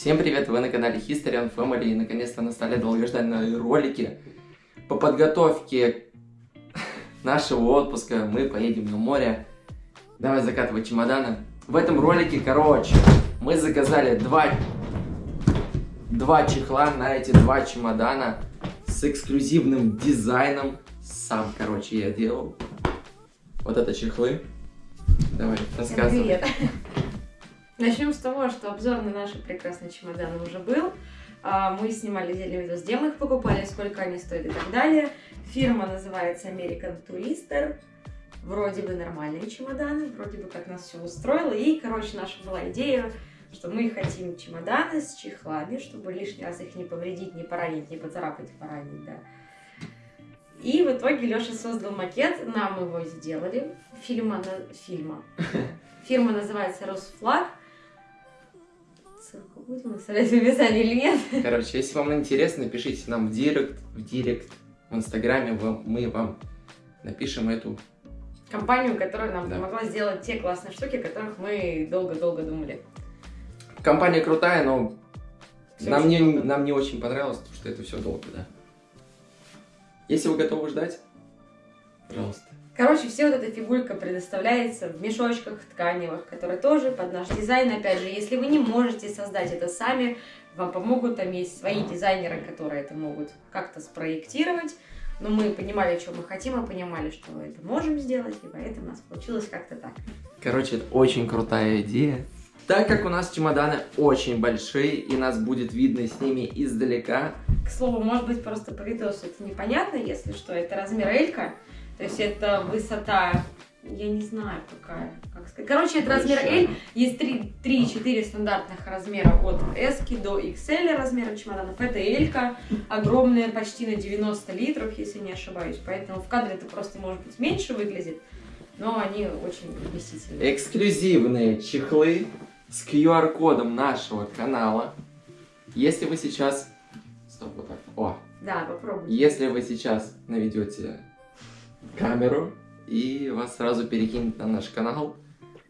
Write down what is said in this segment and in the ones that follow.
Всем привет, вы на канале History and Family и наконец-то настали долгожданные ролики по подготовке нашего отпуска. Мы поедем на море. Давай закатывать чемоданы. В этом ролике, короче, мы заказали два, два чехла на эти два чемодана с эксклюзивным дизайном. Сам, короче, я делал. Вот это чехлы. Давай, рассказывай. Привет. Начнем с того, что обзор на наши прекрасные чемоданы уже был. А, Мы снимали отдельный видос, где мы их покупали, сколько они стоят и так далее. Фирма называется American Tourister. Вроде бы нормальные чемоданы, вроде бы как нас все устроило. И, короче, наша была идея, что мы хотим чемоданы с чехлами, чтобы лишний раз их не повредить, не поранить, не поцарапать, поранить, да. И в итоге Леша создал макет, нам его сделали. Фильма, на... фильма. Фирма называется Росфлаг. Будем оставлять в описании или нет? Короче, если вам интересно, пишите нам в директ, в директ, в инстаграме, вам- мы вам напишем эту. Компанию, которая нам Да. помогла сделать те классные штуки, о которых мы долго-долго думали. Компания крутая, но нам не, долго. нам не очень понравилось, потому что это все долго, да. Если вы готовы ждать, пожалуйста. Короче, все вот эта фигурка предоставляется в мешочках тканевых, которые тоже под наш дизайн. Опять же, если вы не можете создать это сами, вам помогут, там есть свои дизайнеры, которые это могут как-то спроектировать. Но мы понимали, что мы хотим, и понимали, что мы это можем сделать, и поэтому у нас получилось как-то так. Короче, это очень крутая идея. Так как у нас чемоданы очень большие, и нас будет видно с ними издалека, К слову, может быть, просто по видосу это непонятно, если что, это размер Элька, то есть это высота, я не знаю какая, как сказать. Короче, это размер. L, есть 3-4 стандартных размера от S до XL размера чемоданов. Это Элька, огромная, почти на 90 литров, если не ошибаюсь, поэтому в кадре это просто может быть меньше выглядит, но они очень вместительные. эксклюзивные чехлы с QR-кодом нашего канала. Если вы сейчас... Стоп, вот так. О, Да, попробуйте. Если вы сейчас наведете камеру и вас сразу перекинет на наш канал.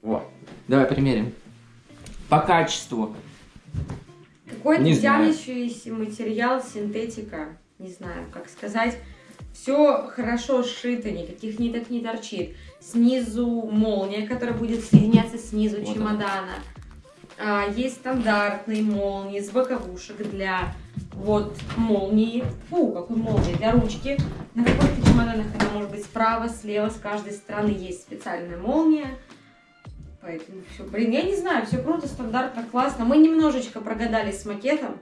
Вот. Давай примерим. По качеству. Какой-то тянущийся материал, синтетика, не знаю, как сказать. Все хорошо сшито, никаких ниток не торчит. Снизу молния, которая будет соединяться снизу Вот чемодана. А, есть стандартные молнии с боковушек для вот молнии. Фу, какой молнии для ручки. На каких-то чемоданах она может быть справа, слева, с каждой стороны есть специальная молния. Поэтому все, блин, я не знаю, все круто, стандартно, классно. Мы немножечко прогадали с макетом.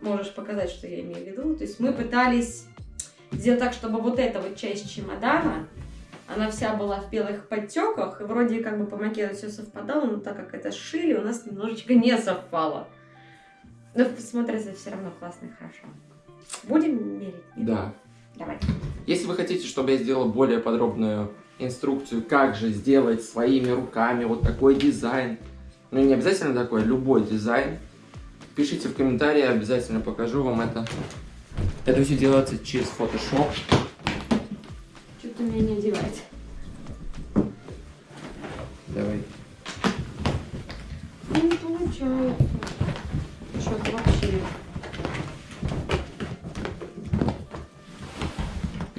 Можешь показать, что я имею в виду. То есть мы пытались сделать так, чтобы вот эта вот часть чемодана, она вся была в белых подтеках, и вроде как бы по макету все совпадало, но так как это сшили, у нас немножечко не совпало. Но смотрится все равно классно и хорошо. Будем мерить? Нет? Да. Давай. Если вы хотите, чтобы я сделал более подробную инструкцию, как же сделать своими руками вот такой дизайн, ну не обязательно такой, любой дизайн, пишите в комментарии, обязательно покажу вам это. Это все делается через Photoshop. Что-то меня не одевает. Давай. Ну, Не получается. Что-то вообще.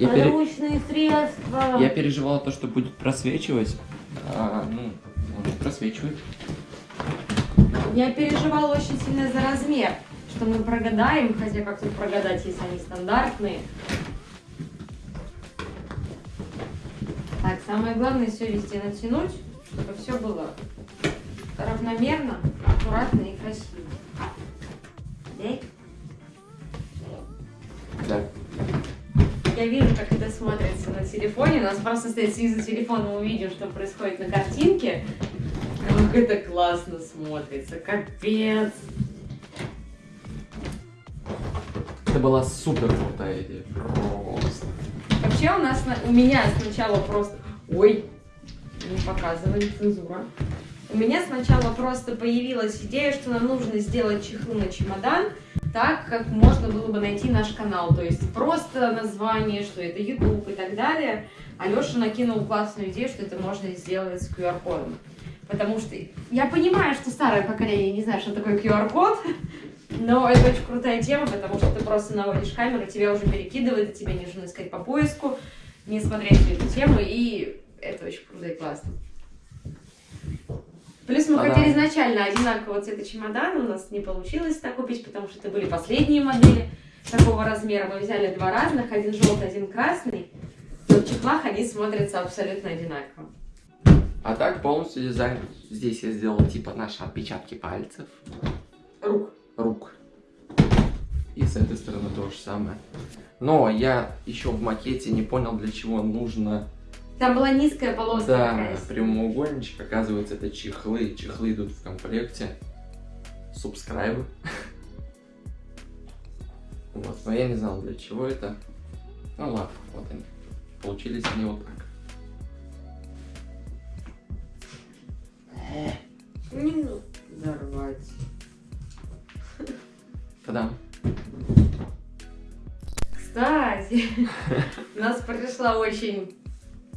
Я, пере- средства. Я переживал то, что будет просвечивать. А, ну, он просвечивает. Я переживала очень сильно за размер, что мы прогадаем, хотя как тут прогадать, если они стандартные. Так, самое главное все везде натянуть, чтобы все было равномерно, аккуратно и красиво. Да? Я вижу, как это смотрится на телефоне. У нас просто стоит снизу телефона, мы увидим, что происходит на картинке. Как это классно смотрится. Капец. Это была супер крутая идея. Просто. Вообще у нас, на- у меня сначала просто... Ой, не показывай, цензура. У меня сначала просто появилась идея, что нам нужно сделать чехлы на чемодан, так, как можно было бы найти наш канал. То есть просто название, что это YouTube и так далее. Алеша накинул классную идею, что это можно сделать с QR-кодом. Потому что я понимаю, что старое поколение не знает, что такое QR-код, но это очень крутая тема, потому что ты просто наводишь камеру, тебя уже перекидывает, и тебе не нужно искать по поиску, не смотреть эту тему, и это очень круто и классно. Плюс мы А, хотели изначально одинакового цвета чемодана, у нас не получилось так купить, потому что это были последние модели такого размера. Мы взяли два разных, один желтый, один красный. Но в чехлах они смотрятся абсолютно одинаково. А так полностью дизайн здесь я сделал типа наши отпечатки пальцев, Рук. рук. И с этой стороны то же самое. Но я еще в макете не понял, для чего нужно Там была низкая полоска Да, такая. прямоугольничек, оказывается, это чехлы. Чехлы идут в комплекте. Субскрайбы. Вот, но я не знал, для чего это. Ну ладно, вот они. Получились они вот так. Не ну, взорвать. Та-дам. Кстати, у нас произошла очень,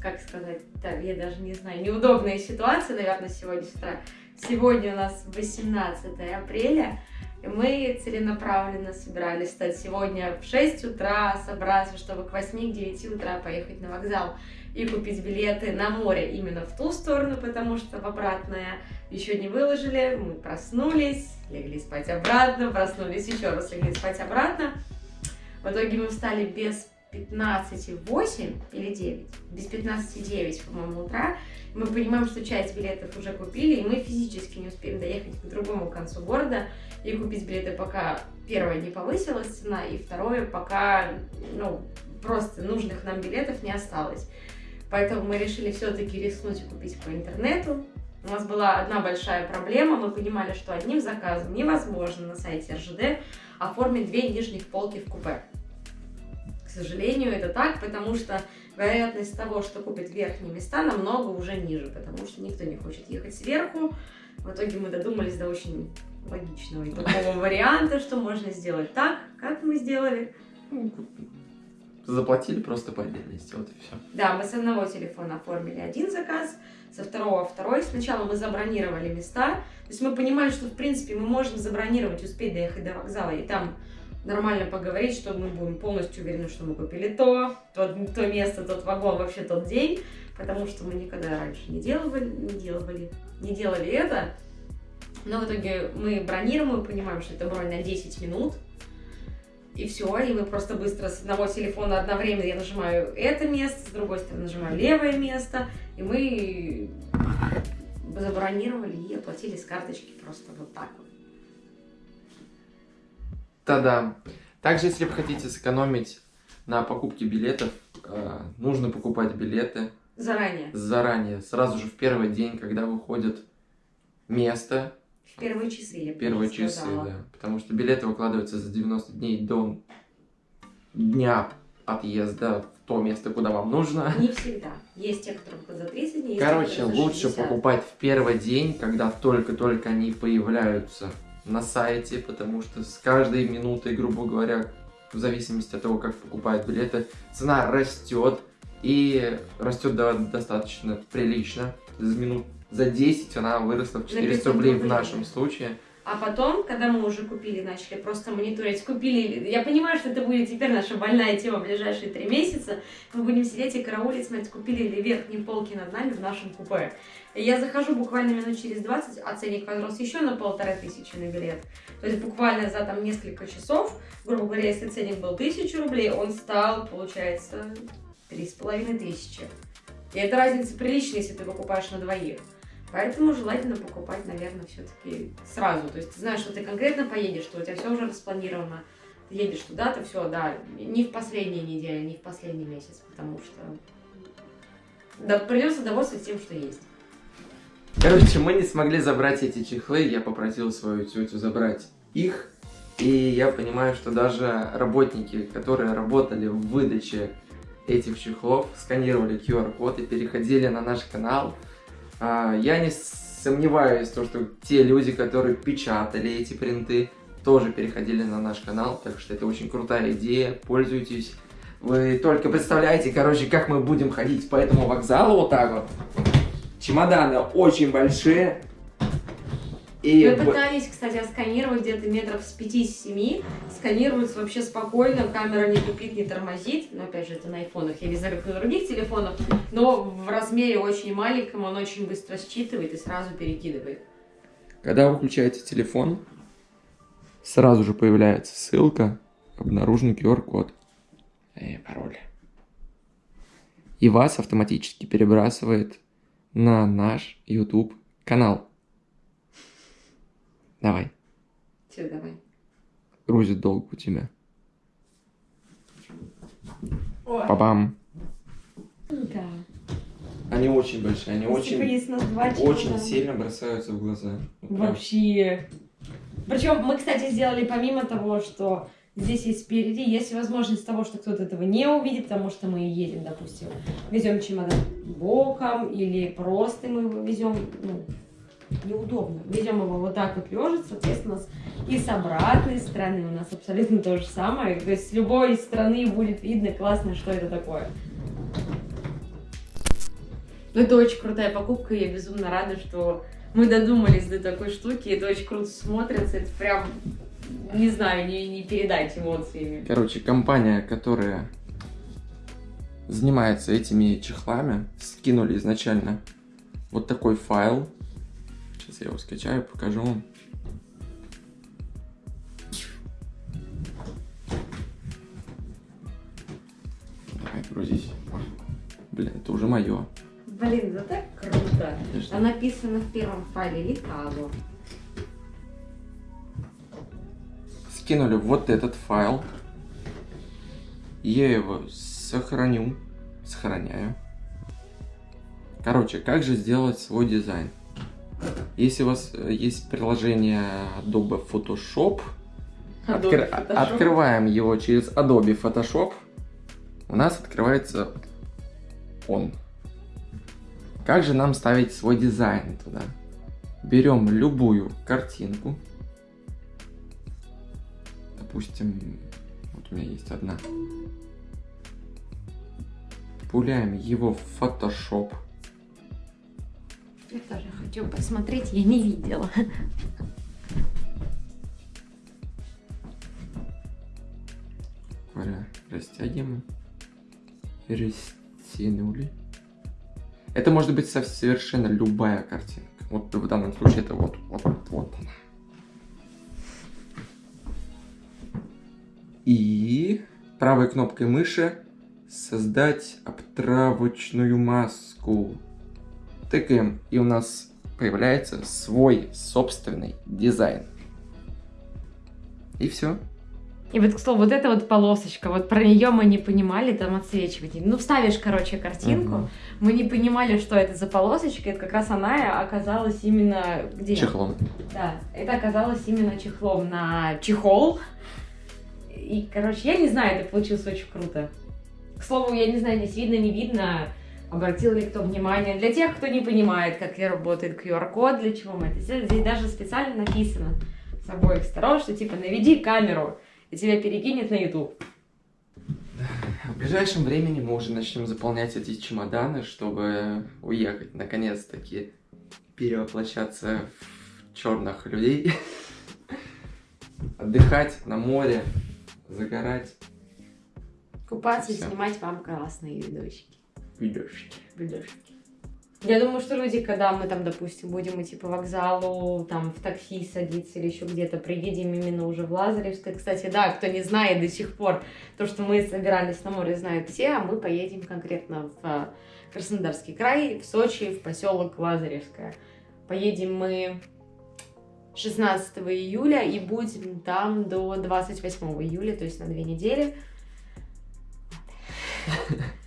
как сказать, так, я даже не знаю, неудобная ситуация, наверное, сегодня с утра. Сегодня у нас 18 апреля, и мы целенаправленно собирались стать сегодня в 6 утра, собраться, чтобы к 8-9 утра поехать на вокзал и купить билеты на море именно в ту сторону, потому что в обратное еще не выложили, мы проснулись, легли спать обратно, проснулись еще раз, легли спать обратно. В итоге мы встали без 15,8 или 9, без 15,9, по-моему, утра. Мы понимаем, что часть билетов уже купили, и мы физически не успеем доехать к другому концу города и купить билеты, пока первое не повысилась цена, и второе, пока ну, просто нужных нам билетов не осталось. Поэтому мы решили все-таки рискнуть и купить по интернету. У нас была одна большая проблема. Мы понимали, что одним заказом невозможно на сайте РЖД оформить две нижних полки в купе. К сожалению, это так, потому что вероятность того, что купят верхние места, намного уже ниже, потому что никто не хочет ехать сверху. В итоге мы додумались до очень логичного и такого варианта, что можно сделать так, как мы сделали. Ну, Заплатили просто по отдельности, вот и все. Да, мы с одного телефона оформили один заказ, со второго второй. Сначала мы забронировали места. То есть мы понимали, что, в принципе, мы можем забронировать, успеть доехать до вокзала и там нормально поговорить, что мы будем полностью уверены, что мы купили то, то, то место, тот вагон, вообще тот день, потому что мы никогда раньше не делали, не делали, не делали это. Но в итоге мы бронируем, мы понимаем, что это бронь на 10 минут, и все, и мы просто быстро с одного телефона одновременно я нажимаю это место, с другой стороны нажимаю левое место, и мы забронировали и оплатили с карточки просто вот так вот. Та-да. Также, если вы хотите сэкономить на покупке билетов, э, нужно покупать билеты Заранее, заранее, сразу же в первый день, когда выходит место, в первые часы, я первые часы, сказала. да. Потому что билеты выкладываются за 90 дней до дня отъезда в то место, куда вам нужно. Не всегда. Есть те, которые за 30 дней, те, Короче, лучше 60. покупать в первый день, когда только-только они появляются на сайте, потому что с каждой минутой, грубо говоря, в зависимости от того, как покупают билеты, цена растет и растет до- достаточно прилично. За минут за 10 она выросла в 400 500 рублей в нашем случае. А потом, когда мы уже купили, начали просто мониторить, купили, я понимаю, что это будет теперь наша больная тема в ближайшие три месяца, мы будем сидеть и караулить, смотреть, купили ли верхние полки над нами в нашем купе. Я захожу буквально минут через 20, а ценник возрос еще на полторы тысячи на билет. То есть буквально за там несколько часов, грубо говоря, если ценник был тысячу рублей, он стал, получается, три с половиной тысячи. И это разница приличная, если ты покупаешь на двоих. Поэтому желательно покупать, наверное, все-таки сразу. То есть ты знаешь, что ты конкретно поедешь, что у тебя все уже распланировано. Ты едешь туда-то, все, да, не в последние недели, не в последний месяц, потому что да, придется довольствоваться тем, что есть. Короче, мы не смогли забрать эти чехлы, я попросил свою тетю забрать их. И я понимаю, что даже работники, которые работали в выдаче этих чехлов, сканировали QR-код и переходили на наш канал. А, Я не сомневаюсь, в том, что те люди, которые печатали эти принты, тоже переходили на наш канал, так что это очень крутая идея, пользуйтесь. Вы только представляете, короче, как мы будем ходить по этому вокзалу вот так вот. Чемоданы очень большие. И Мы пытались, кстати, отсканировать где-то метров с 5-7. Сканируется вообще спокойно, камера не тупит, не тормозит. Но опять же, это на айфонах, я не знаю, как на других телефонах. Но в размере очень маленьком он очень быстро считывает и сразу перекидывает. Когда вы включаете телефон, сразу же появляется ссылка, обнаружен QR-код и пароль. И вас автоматически перебрасывает на наш YouTube канал. Давай, Все, давай. грузит долг у тебя. Ой, Папам. да. Они очень большие, они Если бы есть нас два очень чемодана. сильно бросаются в глаза. Вот. Вообще. Причем мы, кстати, сделали помимо того, что здесь есть спереди, есть возможность того, что кто-то этого не увидит, потому что мы едем, допустим, везем чемодан боком или просто мы его везем, ну, неудобно. Везем его вот так вот лежит, соответственно, и с обратной стороны у нас абсолютно то же самое. То есть с любой стороны будет видно классно, что это такое. Ну, это очень крутая покупка, и я безумно рада, что мы додумались до такой штуки, это очень круто смотрится, это прям, не знаю, не, не передать эмоциями. Короче, компания, которая занимается этими чехлами, скинули изначально вот такой файл. Сейчас я его скачаю, покажу вам. Давай, грузись. Блин, это уже мое. Блин, это так круто. А написано в первом файле Ликаго. Скинули вот этот файл. Я его сохраню. Сохраняю. Короче, как же сделать свой дизайн? Если у вас э, есть приложение Adobe Photoshop, Adobe Photoshop. открываем его через Adobe Photoshop, у нас открывается он. Как же нам ставить свой дизайн туда? Берем любую картинку. Допустим, вот у меня есть одна. Пуляем его в Photoshop. Я тоже хочу посмотреть, я не видела. Говоря, растягиваем. Растянули. Это может быть со- совершенно любая картинка. Вот в данном случае это вот, вот, вот она. И правой кнопкой мыши создать обтравочную маску. Тыкаем, и у нас появляется свой собственный дизайн. И все. И вот, к слову, вот эта вот полосочка, вот про нее мы не понимали, там отсвечивать. Ну, вставишь, короче, картинку, Мгм. мы не понимали, что это за полосочка, это как раз она оказалась именно где? Чехлом. Да, это оказалось именно чехлом на чехол. И, короче, я не знаю, это получилось очень круто. К слову, я не знаю, здесь видно, не видно, обратил ли кто внимание. Для тех, кто не понимает, как работает QR-код, для чего мы это сделали, здесь даже специально написано с обоих сторон, что типа наведи камеру, и тебя перекинет на YouTube. В ближайшем времени мы уже начнем заполнять эти чемоданы, чтобы уехать, наконец-таки, перевоплощаться в черных людей, отдыхать на море, загорать Купаться и снимать вам классные видосики. Видюшки. видюшки. Я думаю, что люди, когда мы там, допустим, будем идти по вокзалу, там в такси садиться или еще где-то, приедем именно уже в Лазаревское. Кстати, да, кто не знает до сих пор, то, что мы собирались на море, знают все, а мы поедем конкретно в а, Краснодарский край, в Сочи, в поселок Лазаревское. Поедем мы 16 июля и будем там до 28 июля, то есть на две недели.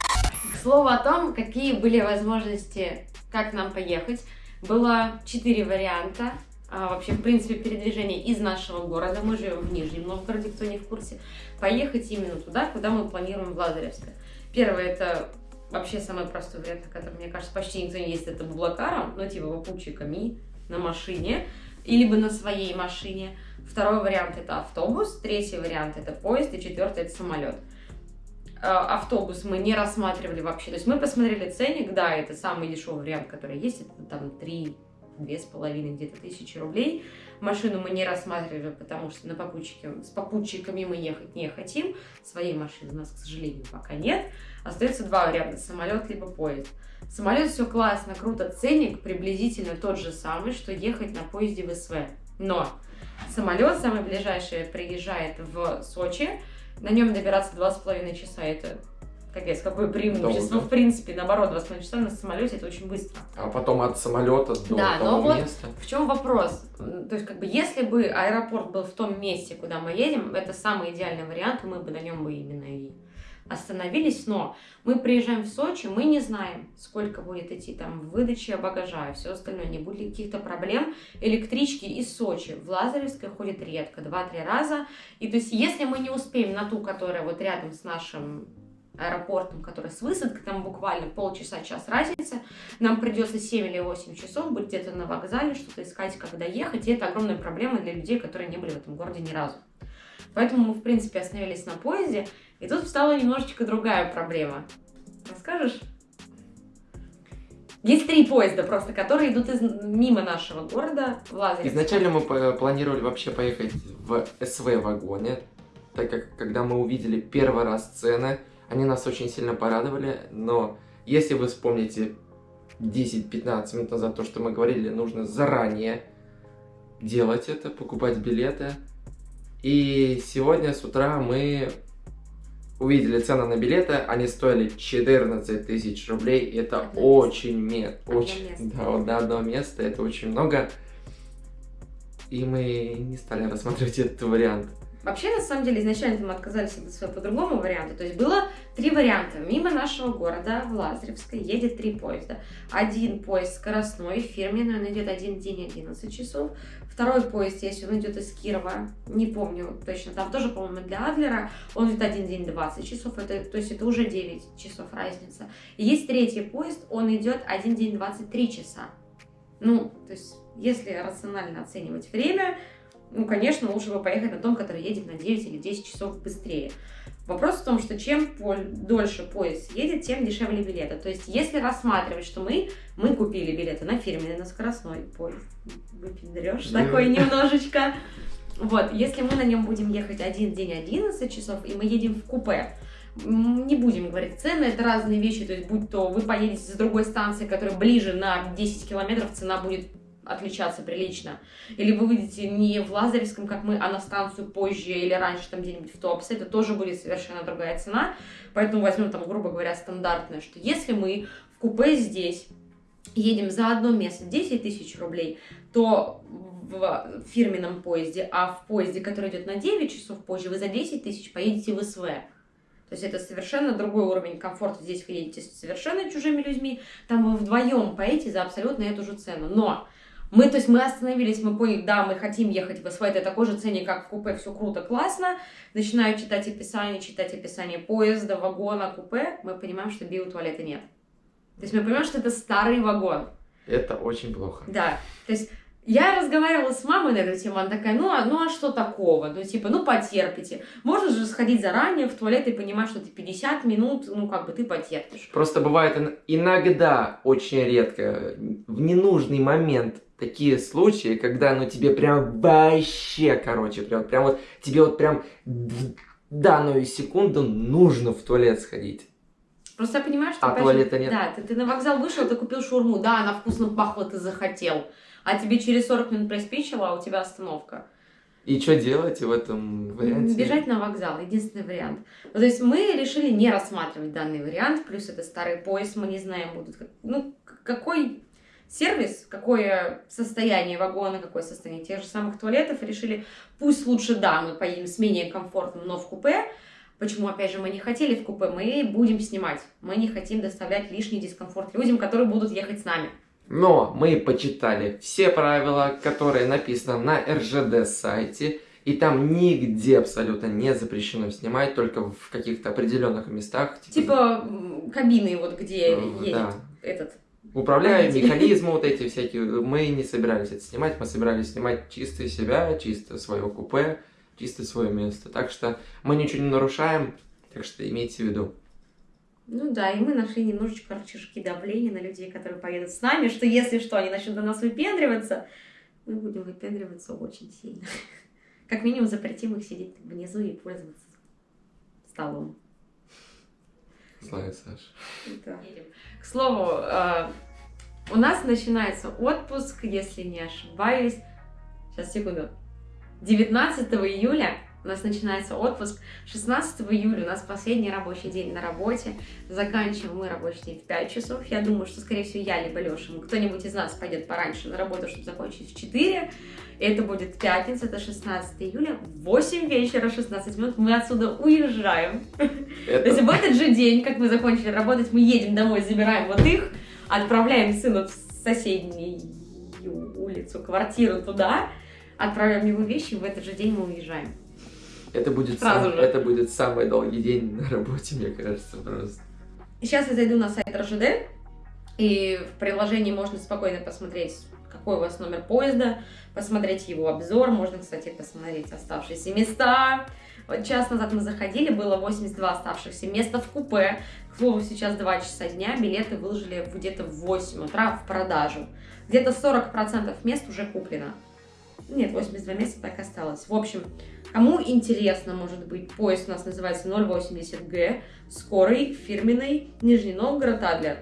К слову о том, какие были возможности, как нам поехать. Было четыре варианта. А, вообще, в принципе, передвижение из нашего города. Мы живем в Нижнем Новгороде, кто не в курсе. Поехать именно туда, куда мы планируем в Лазаревское. Первое, это вообще самый простой вариант, который, мне кажется, почти никто не ездит, это Блакаром, ну, типа попутчиками на машине, либо на своей машине. Второй вариант это автобус, третий вариант это поезд, и четвертый это самолет. Автобус мы не рассматривали вообще. То есть мы посмотрели ценник, да, это самый дешевый вариант, который есть, это там 3 две с половиной где-то тысячи рублей. Машину мы не рассматривали, потому что на попутчике, с попутчиками мы ехать не хотим. Своей машины у нас, к сожалению, пока нет. Остается два варианта, самолет либо поезд. Самолет все классно, круто, ценник приблизительно тот же самый, что ехать на поезде в СВ. Но самолет самый ближайший приезжает в Сочи, на нем добираться два с половиной часа, это капец, какое преимущество. Долго. В принципе, наоборот, 2,5 часа на самолете это очень быстро. А потом от самолета до да, того но вот места. В чем вопрос? То есть, как бы, если бы аэропорт был в том месте, куда мы едем, это самый идеальный вариант, и мы бы на нем бы именно и остановились, но мы приезжаем в Сочи, мы не знаем, сколько будет идти там выдача багажа и все остальное, не будет ли каких-то проблем. Электрички из Сочи в Лазаревской ходят редко, 2-3 раза. И то есть, если мы не успеем на ту, которая вот рядом с нашим аэропортом, который с высадкой, там буквально полчаса, час разница, нам придется 7 или 8 часов быть где-то на вокзале, что-то искать, когда ехать, и это огромная проблема для людей, которые не были в этом городе ни разу. Поэтому мы, в принципе, остановились на поезде, и тут встала немножечко другая проблема. Расскажешь? Есть три поезда просто, которые идут из, мимо нашего города в Лазаревск. Изначально мы планировали вообще поехать в СВ-вагоне, так как когда мы увидели первый раз цены, они нас очень сильно порадовали, но если вы вспомните 10-15 минут назад то, что мы говорили, нужно заранее делать это, покупать билеты. И сегодня с утра мы увидели цены на билеты, они стоили 14 тысяч рублей. Это одно очень, место. очень, место. да, вот до одного места, это очень много. И мы не стали рассматривать этот вариант. Вообще, на самом деле, изначально мы отказались от по другому варианту. То есть было три варианта. Мимо нашего города, в Лазаревской, едет три поезда. Один поезд скоростной, фирменный, он идет один день 11 часов. Второй поезд, если он идет из Кирова, не помню точно, там тоже, по-моему, для Адлера, он идет один день 20 часов, это, то есть это уже 9 часов разница. И есть третий поезд, он идет один день 23 часа. Ну, то есть, если рационально оценивать время, ну, конечно, лучше бы поехать на том, который едет на 9 или 10 часов быстрее. Вопрос в том, что чем дольше поезд едет, тем дешевле билеты. То есть, если рассматривать, что мы, мы купили билеты на фирменный, на скоростной поезд, выпендрешь такой немножечко. Вот, если мы на нем будем ехать один день 11 часов, и мы едем в купе, не будем говорить цены, это разные вещи, то есть будь то вы поедете с другой станции, которая ближе на 10 километров, цена будет отличаться прилично. Или вы выйдете не в Лазаревском, как мы, а на станцию позже или раньше, там где-нибудь в Топсе, это тоже будет совершенно другая цена. Поэтому возьмем там, грубо говоря, стандартное, что если мы в купе здесь едем за одно место 10 тысяч рублей, то в фирменном поезде, а в поезде, который идет на 9 часов позже, вы за 10 тысяч поедете в СВ. То есть это совершенно другой уровень комфорта. Здесь вы едете с совершенно чужими людьми, там вы вдвоем поедете за абсолютно эту же цену. Но мы, то есть мы остановились, мы поняли, да, мы хотим ехать в СВ, это такой же цене, как в купе, все круто, классно. Начинаю читать описание, читать описание поезда, вагона, купе, мы понимаем, что биотуалета нет. То есть мы понимаем, что это старый вагон. Это очень плохо. Да, то есть я разговаривала с мамой на эту тему, она такая, ну а, ну а что такого? Ну типа, ну потерпите. Можно же сходить заранее в туалет и понимать, что ты 50 минут, ну как бы ты потерпишь. Просто бывает иногда, очень редко, в ненужный момент такие случаи, когда, ну, тебе прям вообще, короче, прям, прям вот, тебе вот прям в данную секунду нужно в туалет сходить. Просто я понимаю, что... А туалета же, нет? Да, ты, ты на вокзал вышел, ты купил шурму, да, она вкусно пахла, ты захотел. А тебе через 40 минут приспичило, а у тебя остановка. И что делать в этом варианте? Бежать на вокзал, единственный вариант. Ну, то есть мы решили не рассматривать данный вариант, плюс это старый поезд, мы не знаем, будут... Ну, какой сервис, какое состояние вагона, какое состояние тех же самых туалетов, решили, пусть лучше, да, мы поедем с менее комфортным, но в купе. Почему, опять же, мы не хотели в купе, мы будем снимать. Мы не хотим доставлять лишний дискомфорт людям, которые будут ехать с нами. Но мы почитали все правила, которые написаны на РЖД сайте, и там нигде абсолютно не запрещено снимать, только в каких-то определенных местах. Типа, типа кабины, вот где э, едет да. этот управляем, механизмы вот эти всякие. Мы не собирались это снимать, мы собирались снимать чисто себя, чисто свое купе, чисто свое место. Так что мы ничего не нарушаем. Так что имейте в виду. Ну да, и мы нашли немножечко рычажки давления на людей, которые поедут с нами, что если что, они начнут до нас выпендриваться, мы будем выпендриваться очень сильно. Как минимум запретим их сидеть внизу и пользоваться столом. Злая Саша. Да. К слову, э, у нас начинается отпуск, если не ошибаюсь. Сейчас, секунду. 19 июля у нас начинается отпуск. 16 июля у нас последний рабочий день на работе. Заканчиваем мы рабочий день в 5 часов. Я думаю, что, скорее всего, я либо Леша, кто-нибудь из нас пойдет пораньше на работу, чтобы закончить в 4. Это будет пятница, это 16 июля, в 8 вечера, 16 минут мы отсюда уезжаем. Это... То есть в этот же день, как мы закончили работать, мы едем домой, забираем вот их, отправляем сына в соседнюю улицу, квартиру туда, отправляем его вещи, и в этот же день мы уезжаем. Это будет, сам, это будет самый долгий день на работе, мне кажется, просто. Сейчас я зайду на сайт РЖД, и в приложении можно спокойно посмотреть, какой у вас номер поезда, посмотреть его обзор, можно, кстати, посмотреть оставшиеся места. Вот час назад мы заходили, было 82 оставшихся места в купе. К слову, сейчас 2 часа дня, билеты выложили где-то в 8 утра в продажу. Где-то 40% мест уже куплено. Нет, 82 места так осталось. В общем, Кому интересно, может быть, поезд у нас называется 080Г, скорый, фирменный, Нижний Новгород, Адлер.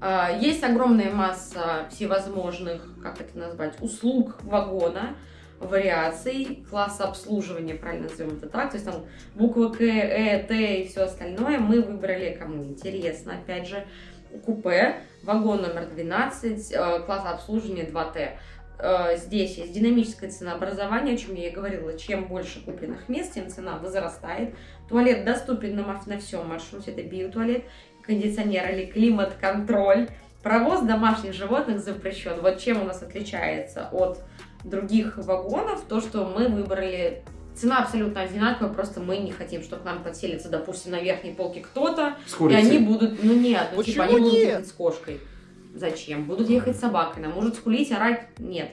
А, есть огромная масса всевозможных, как это назвать, услуг вагона, вариаций, класса обслуживания, правильно назовем это так, то есть там буквы К, Э, Т и все остальное. Мы выбрали, кому интересно, опять же, купе, вагон номер 12, э, класс обслуживания 2Т. Э, здесь есть динамическое ценообразование, о чем я и говорила. Чем больше купленных мест, тем цена возрастает. Туалет доступен на, на всем маршруте. Это биотуалет, кондиционер или климат-контроль. Провоз домашних животных запрещен. Вот чем у нас отличается от других вагонов, то, что мы выбрали Цена абсолютно одинаковая, просто мы не хотим, чтобы к нам подселится, допустим, на верхней полке кто-то, и они будут, ну нет, ну типа они будут с кошкой. Зачем? Будут ехать собакой, она может скулить, орать? Нет.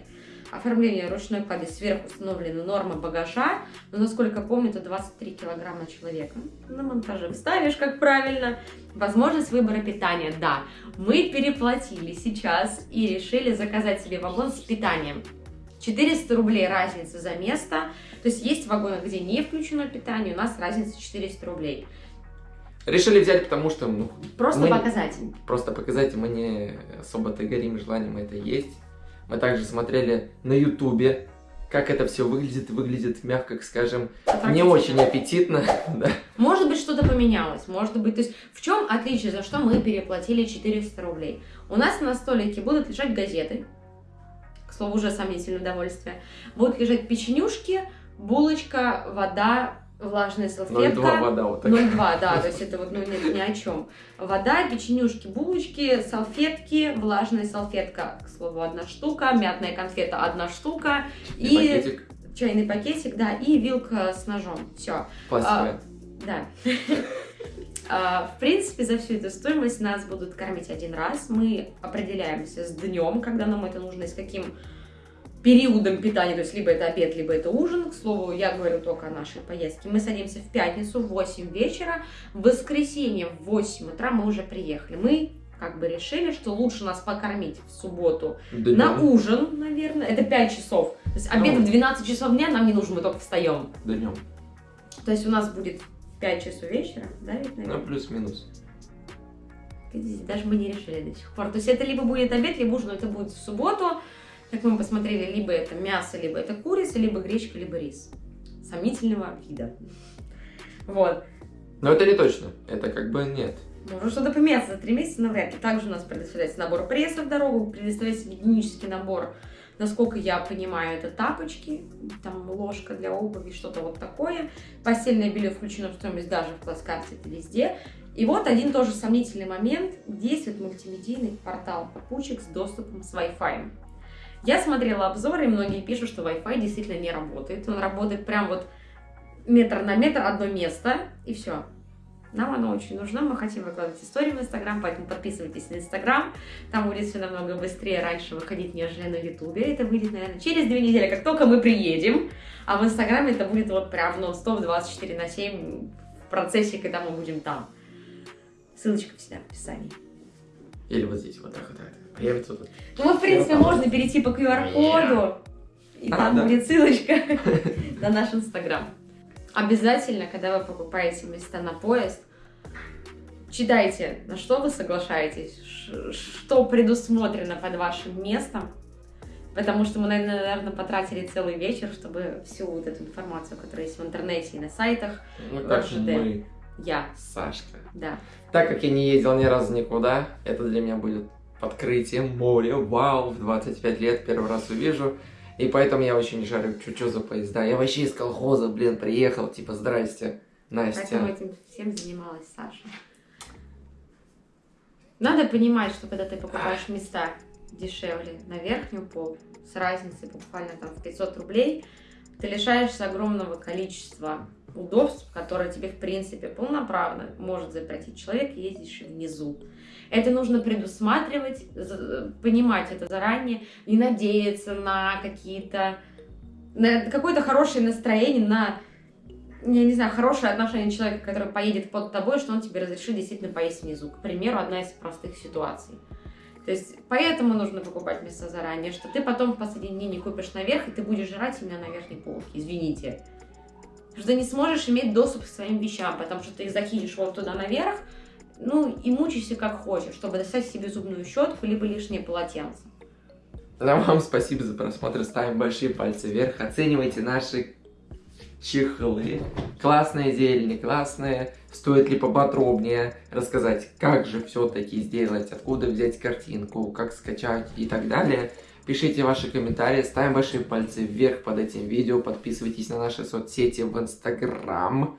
Оформление ручной клади сверху установлены нормы багажа, но, насколько помню, это 23 килограмма на человека. На монтаже вставишь, как правильно. Возможность выбора питания, да. Мы переплатили сейчас и решили заказать себе вагон с питанием. 400 рублей разница за место. То есть есть вагоны, где не включено питание, у нас разница 400 рублей. Решили взять, потому что... Ну, просто мы, показать. Просто показать, мы не особо-то горим желанием это есть. Мы также смотрели на ютубе, как это все выглядит, выглядит, мягко скажем, не очень аппетитно. да. Может быть, что-то поменялось, может быть, то есть в чем отличие, за что мы переплатили 400 рублей? У нас на столике будут лежать газеты, к слову, уже сомнительное удовольствие, будут лежать печенюшки, булочка, вода, влажная салфетка. 0,2 вода вот так. 0,2, да, то есть это вот ну, ни, ни о чем. Вода, печенюшки, булочки, салфетки, влажная салфетка, к слову, одна штука, мятная конфета одна штука. И, и пакетик. чайный пакетик, да, и вилка с ножом. Все. Пластиковая. А, да. А, в принципе, за всю эту стоимость нас будут кормить один раз. Мы определяемся с днем, когда нам это нужно, и с каким периодом питания, то есть либо это обед, либо это ужин. К слову, я говорю только о нашей поездке. Мы садимся в пятницу в 8 вечера, в воскресенье в 8 утра мы уже приехали. Мы как бы решили, что лучше нас покормить в субботу Днем. на ужин, наверное. Это 5 часов. То есть обед ну, в 12 часов дня нам не нужен, мы только встаем. Днем. То есть у нас будет 5 часов вечера, да, ведь, наверное? Ну, плюс-минус. Даже мы не решили до сих пор. То есть это либо будет обед, либо ужин, это будет в субботу. Как мы посмотрели, либо это мясо, либо это курица, либо гречка, либо рис. Сомнительного вида. Вот. Но это не точно. Это как бы нет. Может что-то поменяться за три месяца, но вряд ли. Также у нас предоставляется набор пресса в дорогу, предоставляется гигиенический набор, насколько я понимаю, это тапочки, там ложка для обуви, что-то вот такое. Постельное белье включено в стоимость даже в плацкарте, это везде. И вот один тоже сомнительный момент. Действует мультимедийный портал попутчик с доступом с Wi-Fi. Я смотрела обзоры, и многие пишут, что Wi-Fi действительно не работает. Он работает прям вот метр на метр, одно место, и все. Нам оно очень нужно, мы хотим выкладывать истории в Инстаграм, поэтому подписывайтесь на Инстаграм, там будет все намного быстрее раньше выходить, нежели на Ютубе. Это выйдет, наверное, через две недели, как только мы приедем, а в Инстаграме это будет вот прям нон-стоп 24 на 7 процессе, когда мы будем там. Ссылочка всегда в описании. Или вот здесь, вот так вот. так. Появится тут. Ну, в принципе, можно перейти по QR-коду, и там будет ссылочка на наш Инстаграм. Обязательно, когда вы покупаете места на поезд, читайте, на что вы соглашаетесь, что предусмотрено под вашим местом, потому что мы, наверное, потратили целый вечер, чтобы всю вот эту информацию, которая есть в интернете и на сайтах, Ну, как РЖД. мы, я, Сашка. да. Так как я не ездил ни разу никуда, это для меня будет открытием, море, вау, в 25 лет первый раз увижу. И поэтому я очень не шарю, что за поезда. Я вообще из колхоза, блин, приехал, типа, здрасте, Настя. Поэтому этим всем занималась Саша. Надо понимать, что когда ты покупаешь места дешевле на верхнюю полку, с разницей буквально там в 500 рублей, ты лишаешься огромного количества удобств, которые тебе, в принципе, полноправно может запретить человек, ездящий внизу. Это нужно предусматривать, понимать это заранее, не надеяться на какие-то на какое-то хорошее настроение, на я не знаю, хорошее отношение человека, который поедет под тобой, что он тебе разрешит действительно поесть внизу. К примеру, одна из простых ситуаций. То есть, поэтому нужно покупать места заранее, что ты потом в последний день не купишь наверх, и ты будешь жрать именно на верхней полке, извините. Что ты не сможешь иметь доступ к своим вещам, потому что ты их закинешь вот туда наверх, ну и мучайся как хочешь, чтобы достать себе зубную щетку, либо лишнее полотенце. А вам спасибо за просмотр, ставим большие пальцы вверх, оценивайте наши чехлы. Классная или не классная? Стоит ли поподробнее рассказать, как же все-таки сделать, откуда взять картинку, как скачать и так далее? Пишите ваши комментарии, ставим большие пальцы вверх под этим видео, подписывайтесь на наши соцсети в Инстаграм.